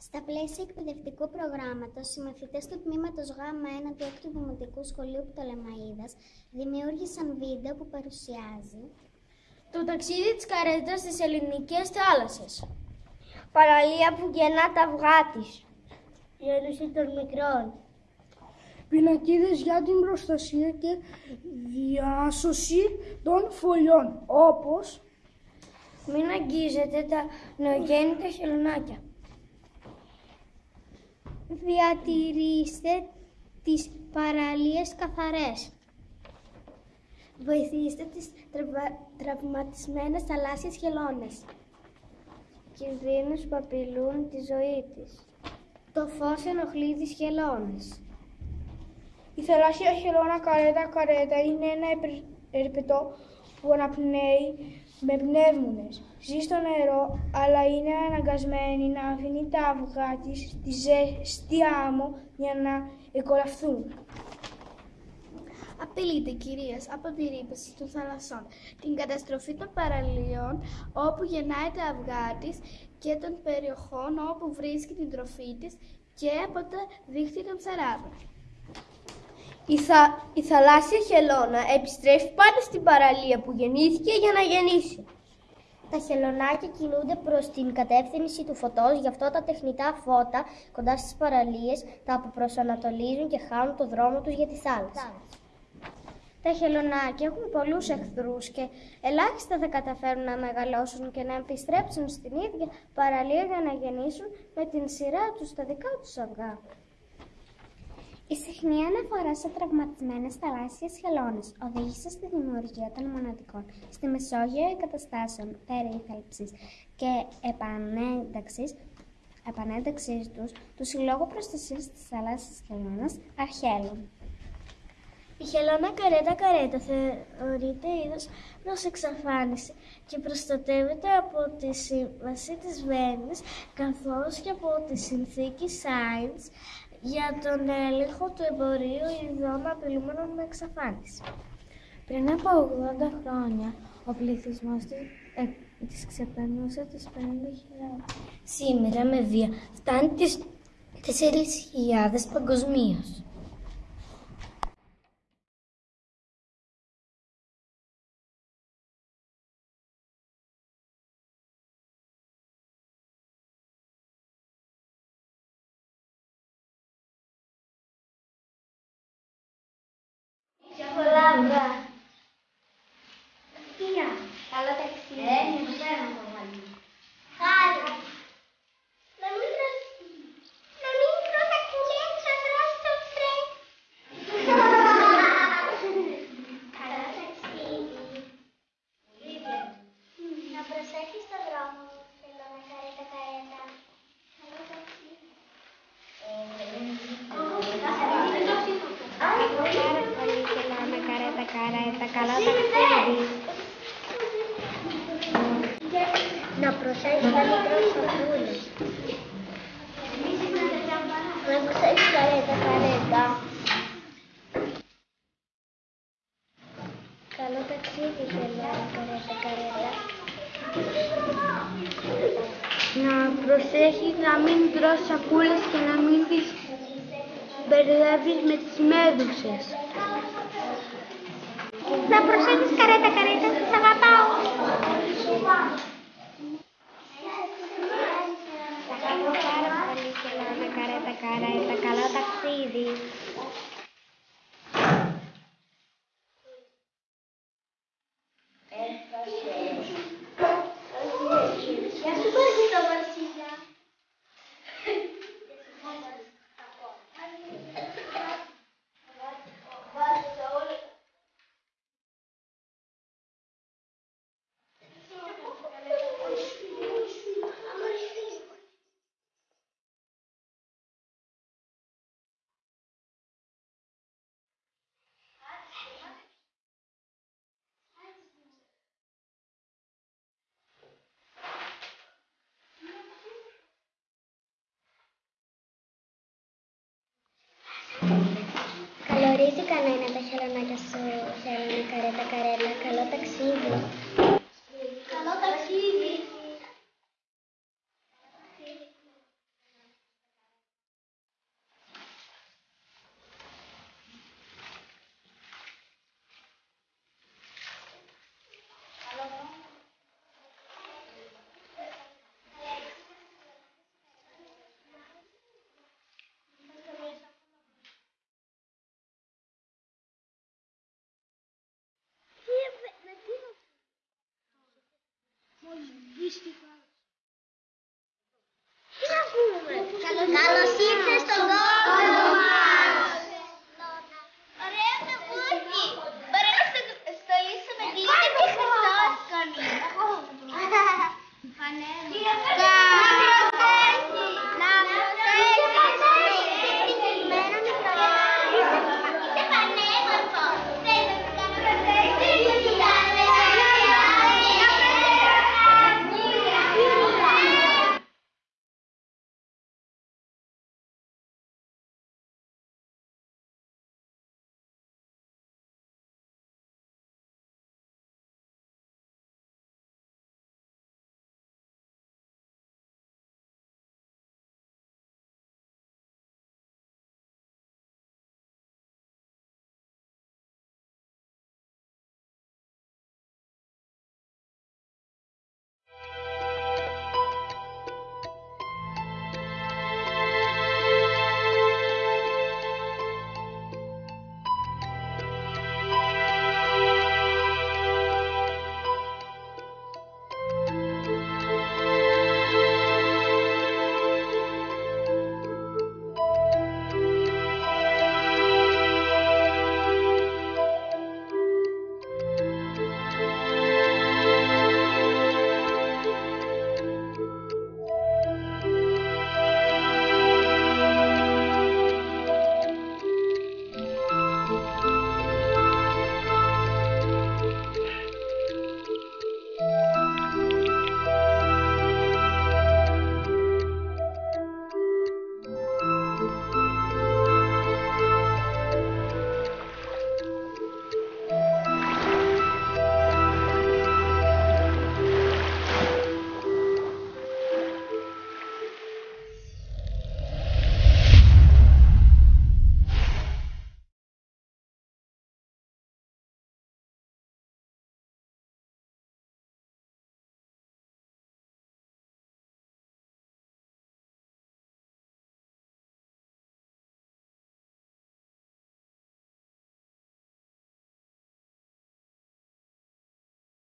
Στα πλαίσια εκπαιδευτικού προγράμματος, οι μαθητές του τμήματος Γ1 του 6ου Δημοτικού Σχολείου Πτολεμαΐδας δημιούργησαν βίντεο που παρουσιάζει το ταξίδι της καρέτας στις ελληνικές θάλασσες. Παραλία που γεννά τα αυγά της. Γέννηση των μικρών. Πινακίδες για την προστασία και διάσωση των φωλιών, όπως μην αγγίζετε τα νεογέννητα χελωνάκια. Διατηρήστε τις παραλίες καθαρές. Βοηθήστε τις τραβα... τραυματισμένες θαλάσσιες χελώνες. Κινδύνους που απειλούν τη ζωή της. Το φως ενοχλεί τις χελώνες. Η θαλάσσια χελώνα καρέτα καρέτα είναι ένα ερπετό που αναπνέει με πνεύμονες. Ζει στο νερό, αλλά είναι αναγκασμένη να αφήνει τα αυγά της στη ζεστή άμμο για να εκολαφθούν. Απειλείται κυρίως από τη ρήπαση των θαλασσών, την καταστροφή των παραλίων όπου γεννάει τα αυγά της και των περιοχών όπου βρίσκει την τροφή της και από τα δίχτυα των ψαράδων. Η, θα, η θαλάσσια χελώνα επιστρέφει πάντα στην παραλία που γεννήθηκε για να γεννήσει. Τα χελωνάκια κινούνται προς την κατεύθυνση του φωτός, γι' αυτό τα τεχνητά φώτα κοντά στις παραλίες τα αποπροσανατολίζουν και χάνουν το δρόμο τους για τη θάλασσα. Τα χελωνάκια έχουν πολλούς εχθρούς και ελάχιστα θα καταφέρουν να μεγαλώσουν και να επιστρέψουν στην ίδια παραλία για να γεννήσουν με την σειρά τους τα δικά τους αυγά. Η συχνή αναφορά σε τραυματισμένες θαλάσσιες χελώνες οδήγησε στη δημιουργία των μοναδικών στη Μεσόγειο εγκαταστάσεων περίθαλψης και επανένταξης, επανένταξης τους του Συλλόγου Προστασίας της Θαλάσσιας Χελώνας Αρχέλων. Η χελώνα καρέτα καρέτα θεωρείται είδος προς εξαφάνιση και προστατεύεται από τη Σύμβαση της Βέννης καθώς και από τη Συνθήκη Σάινς για τον έλεγχο του εμπορίου ειδών απειλούμενων με εξαφάνιση. Πριν από 80 χρόνια, ο πληθυσμός της, ε, της ξεπερνούσε τις 50.000. Σήμερα με βία φτάνει τις 4.000 παγκοσμίως. 对 Καρέτα, καρέτα, καλά ταξίδι. Να προσέχεις τα μικρό σακούλες. Να προσέχεις καρέτα, καρέτα. Καλό ταξίδι, θέλω, καρέτα, καρέτα. Να προσέχεις να μην τρως σακούλες και να μην τις μπερδεύεις με τις μέδουσες. Να προσέχεις καρέτα, καρέτα, σας αγαπάω. Ευχαριστώ πάρα πολύ και να καρέτα, καρέτα, καλό ταξίδι. Γεια σου, Βαρσίλα, Βαρσίλα. Καλορίζει κανένα τα χελωνάκια σου, χελώνα καρέτα καρέλα. Καλό ταξίδι. Καλό ταξίδι. mística.